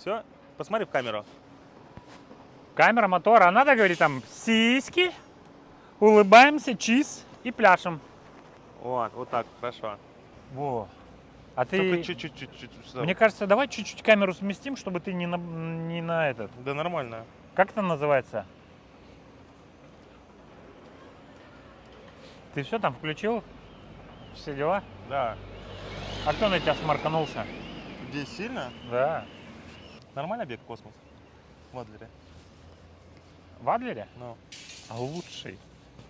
Все, посмотри в камеру. Камера мотора. А надо говорить там сиськи, улыбаемся, чиз и пляшем. Вот, вот так, хорошо. Во. А ты... чуть-чуть. Мне кажется, давай чуть-чуть камеру сместим, чтобы ты не на, не на этот... Да нормально. Как это называется? Ты все там включил? Все дела? Да. А кто на тебя смарканулся? Здесь сильно? Да. Нормально бег в космос? В Адлере. В Адлере? Ну, А лучший.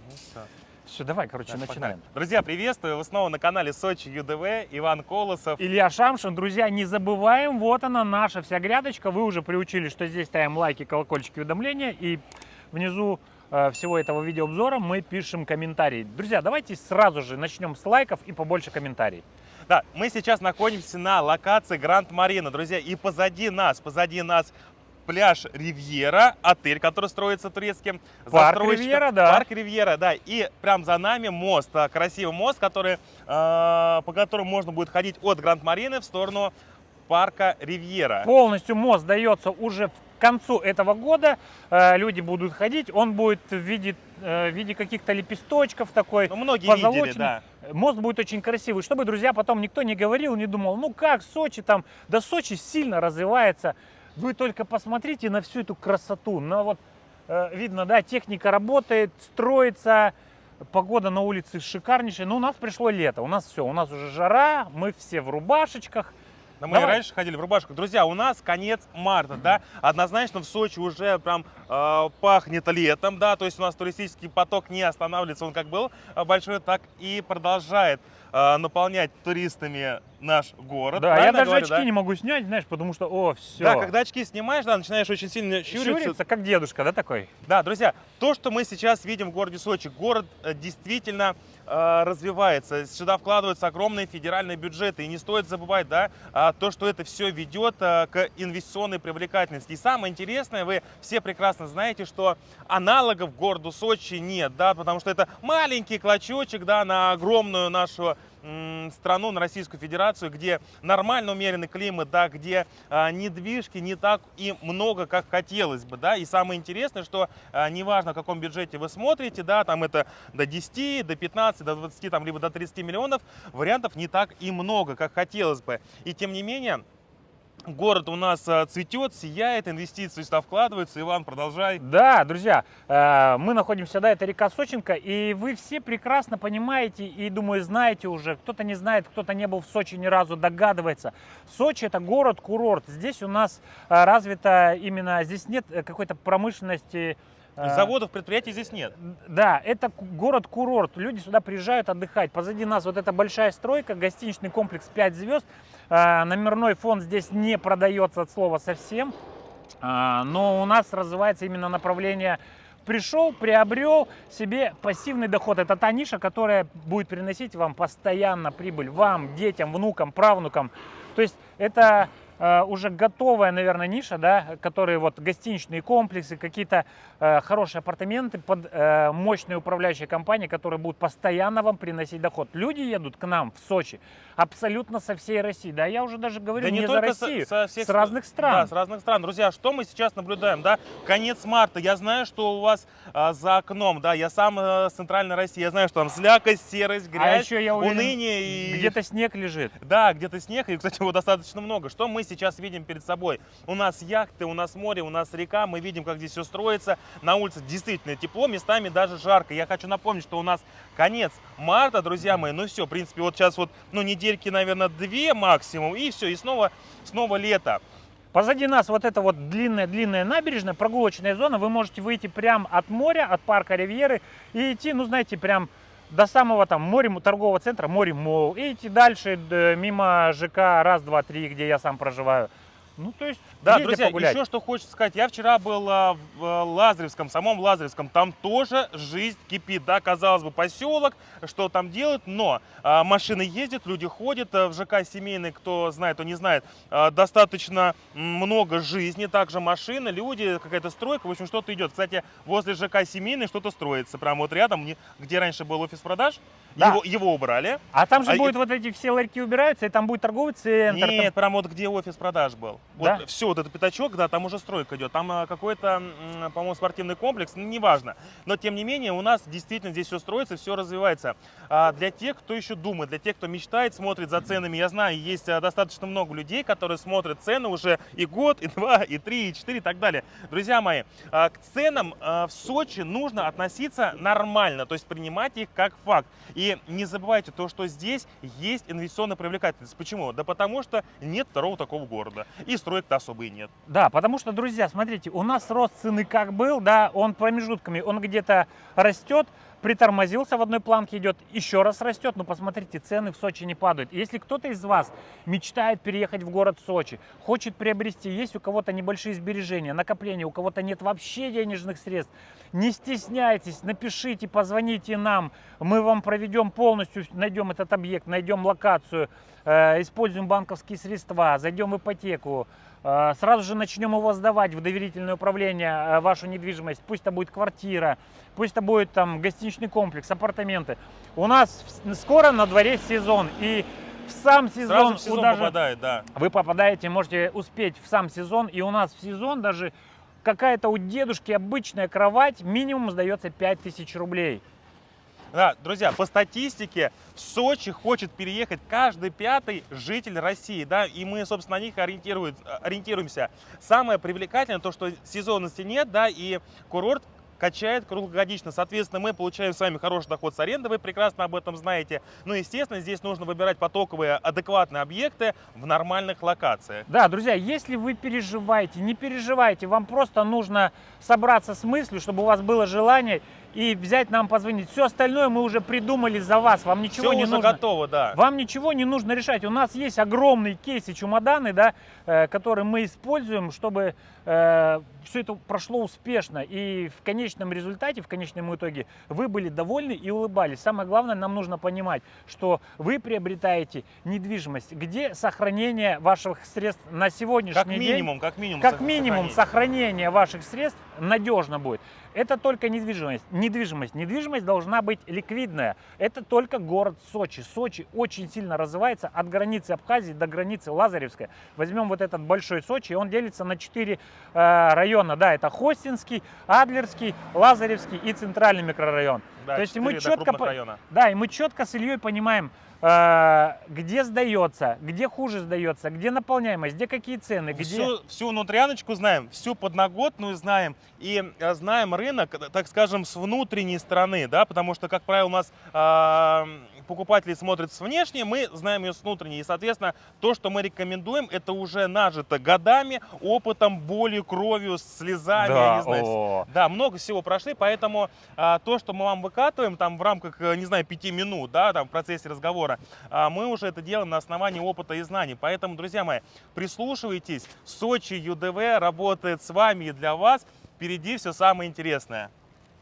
ну все. Все, давай, короче, Так, начинаем. погнали. Друзья, приветствую! Вы снова на канале Сочи ЮДВ. Иван Колосов. Илья Шамшин, друзья, не забываем, вот она наша вся грядочка. Вы уже приучили, что здесь ставим лайки, колокольчики, уведомления. И внизу э, всего этого видеообзора мы пишем комментарии. Друзья, давайте сразу же начнем с лайков и побольше комментариев. Да, мы сейчас находимся на локации Гранд Марина, друзья, и позади нас, позади нас пляж Ривьера, отель, который строится турецким Парк. Ривьера, да. Парк Ривьера, да. И прям за нами мост, а, красивый мост, который, э, по которому можно будет ходить от Гранд Марины в сторону парка Ривьера. Полностью мост сдается уже к концу этого года. Э, Люди будут ходить, он будет в виде, э, в виде каких-то лепесточков такой. Ну, многие позолоченный. видели, да. Мост будет очень красивый, чтобы, друзья, потом никто не говорил, не думал, ну как Сочи там, да Сочи сильно развивается. Вы только посмотрите на всю эту красоту, на вот, э, видно, да, техника работает, строится, погода на улице шикарнейшая. Но у нас пришло лето, у нас все, у нас уже жара, мы все в рубашечках. Да мы Давай. раньше ходили в рубашках. Друзья, у нас конец марта, да, однозначно в Сочи уже прям э, пахнет летом, да, то есть у нас туристический поток не останавливается, он как был э, большой, так и продолжает э, наполнять туристами наш город. Да, я даже говорю, очки да? не могу снять, знаешь, потому что, о, все. Да, когда очки снимаешь, да, начинаешь очень сильно щуриться. Щурится, как дедушка, да, такой? Да, друзья, то, что мы сейчас видим в городе Сочи, город э, действительно развивается. Сюда вкладываются огромные федеральные бюджеты. И не стоит забывать, да, а, то, что это все ведет э, к инвестиционной привлекательности. И самое интересное, вы все прекрасно знаете, что аналогов городу Сочи нет, да, потому что это маленький клочочек, да, на огромную нашу страну, на Российскую Федерацию, где нормально умеренный климат, да, где а, недвижки не так и много, как хотелось бы, да, и самое интересное, что а, неважно, в каком бюджете вы смотрите, да, там это до 10, до 15, до 20, там, либо до 30 миллионов, вариантов не так и много, как хотелось бы, и тем не менее, Город у нас а, цветет, сияет, инвестиции сюда вкладываются. Иван, продолжай. Да, друзья, э, мы находимся, да, это река Сочинка, и вы все прекрасно понимаете и, думаю, знаете уже, кто-то не знает, кто-то не был в Сочи ни разу, догадывается. Сочи это город-курорт, здесь у нас э, развито именно, здесь нет э, какой-то промышленности. Э, Заводов, предприятий здесь нет. Да, это ку- город-курорт. Люди сюда приезжают отдыхать. Позади нас вот эта большая стройка, гостиничный комплекс 5 звезд. А, Номерной фонд здесь не продается от слова совсем. А, Но у нас развивается именно направление пришел, приобрел себе пассивный доход. Это та ниша, которая будет приносить вам постоянно прибыль, вам, детям, внукам, правнукам. То есть это уже готовая, наверное, ниша, да, которые вот гостиничные комплексы, какие-то э, хорошие апартаменты под э, мощные управляющие компании, которые будут постоянно вам приносить доход. Люди едут к нам в Сочи абсолютно со всей России. Да, я уже даже говорю Да не, не, за только со- Россию, со всех с разных стран. Да, с разных стран. Друзья, что мы сейчас наблюдаем, да? Конец марта. Я знаю, что у вас а, за окном, да, я сам э, с центральной России. Я знаю, что там слякость, серость, а грязь, еще я уверен, уныние и... где-то снег лежит. Да, где-то снег, и, кстати, его достаточно много. Что мы сейчас видим перед собой? У нас яхты, у нас море, у нас река, мы видим, как здесь все строится. На улице действительно тепло, местами даже жарко. Я хочу напомнить, что у нас конец марта, друзья мои. Ну все, в принципе, вот сейчас вот, ну, недельки, наверное, две максимум, и все, и снова, снова лето. Позади нас вот эта вот длинная-длинная набережная, прогулочная зона. Вы можете выйти прямо от моря, от парка Ривьеры и идти, ну, знаете, прям до самого там моря торгового центра, море Мол, и идти дальше д- мимо ЖК раз, два, три, где я сам проживаю. Ну, то есть, Да, ездите друзья, погулять. еще что хочется сказать. Я вчера был а, в а, Лазаревском, самом Лазаревском. Там тоже жизнь кипит. Да, казалось бы, поселок, что там делают, но а, машины ездят, люди ходят. а, в ЖК семейный, кто знает, кто не знает, а, достаточно много жизни. Также машины, люди, какая-то стройка, в общем, что-то идет. Кстати, возле ЖК семейный что-то строится. Прямо вот рядом, где раньше был офис продаж, Да. его, его убрали. А там же А будет и- вот эти все ларьки убираются, и там будет торговый центр. там- Нет, прямо вот где офис продаж был. Да? Вот все, вот этот пятачок, да, там уже стройка идет. Там а, какой-то, по-моему, спортивный комплекс, ну, неважно. Но, тем не менее, у нас действительно здесь все строится, все развивается. А для тех, кто еще думает, для тех, кто мечтает, смотрит за ценами, я знаю, есть а, достаточно много людей, которые смотрят цены уже и год, и два, и три, и четыре, и так далее. Друзья мои, а, к ценам а, в Сочи нужно относиться нормально, то есть принимать их как факт. И не забывайте то, что здесь есть инвестиционная привлекательность. Почему? Да потому что нет второго такого города. И строек-то особо и нет. Да, потому что, друзья, смотрите, у нас рост цены как был, да, он промежутками, он где-то растет, притормозился в одной планке идет, еще раз растет, но посмотрите, цены в Сочи не падают. Если кто-то из вас мечтает переехать в город Сочи, хочет приобрести, есть у кого-то небольшие сбережения, накопления, у кого-то нет вообще денежных средств, не стесняйтесь, напишите, позвоните нам, мы вам проведем полностью, найдем этот объект, найдем локацию, э, используем банковские средства, зайдем в ипотеку, сразу же начнем его сдавать в доверительное управление, э, вашу недвижимость, пусть это будет квартира, пусть это будет там гостиничный комплекс, апартаменты. У нас скоро на дворе сезон, и в сам сезон, Сразу в сезон даже- попадает, да. вы попадаете, можете успеть в сам сезон, и у нас в сезон даже какая-то у дедушки обычная кровать минимум сдается 5000 рублей. Да, друзья, по статистике в Сочи хочет переехать каждый пятый житель России, да, и мы, собственно, на них ориентирует- ориентируемся. Самое привлекательное то, что сезонности нет, да, и курорт качает круглогодично. Соответственно, мы получаем с вами хороший доход с аренды, вы прекрасно об этом знаете. Ну, естественно, здесь нужно выбирать потоковые, адекватные объекты в нормальных локациях. Да, друзья, если вы переживаете, не переживайте, вам просто нужно собраться с мыслью, чтобы у вас было желание и взять нам позвонить. Все остальное мы уже придумали за вас, вам ничего Все не уже нужно. готово, да. Вам ничего не нужно решать. У нас есть огромные кейсы, чемоданы, да, э, которые мы используем, чтобы все это прошло успешно. И в конечном результате, в конечном итоге, вы были довольны и улыбались. Самое главное, нам нужно понимать, что вы приобретаете недвижимость, где сохранение ваших средств на сегодняшний Как день. минимум, как минимум. Как минимум сохранение ваших средств надежно будет. Это только недвижимость. Недвижимость. Недвижимость должна быть ликвидная. Это только город Сочи. Сочи очень сильно развивается от границы Абхазии до границы Лазаревской. Возьмем вот этот большой Сочи, он делится на четыре э, района. Да, это Хостинский, Адлерский, Лазаревский и Центральный микрорайон. Да, То есть мы четко района. Да, и мы четко с Ильей понимаем, где сдается, где хуже сдается, где наполняемость, где какие цены, где... Всю, всю внутряночку знаем, всю подноготную знаем и э, знаем рынок, э, так скажем, с внутренней стороны, да, потому что, как правило, у нас а, покупатели смотрят с внешней, мы знаем ее с внутренней. И, соответственно, то, что мы рекомендуем, это уже нажито годами, опытом, болью, кровью, слезами, я не знаю, о. да, много всего прошли, поэтому а, то, что мы вам выкатываем там в рамках, э, не знаю, пяти минут, да, там в процессе разговора, а, мы уже это делаем на основании опыта и знаний. Поэтому, друзья мои, прислушивайтесь, Сочи ЮДВ работает с вами и для вас. Впереди все самое интересное.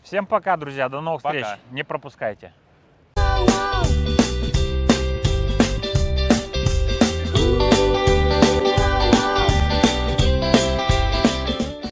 Всем пока, друзья, до новых Пока. встреч. Не пропускайте.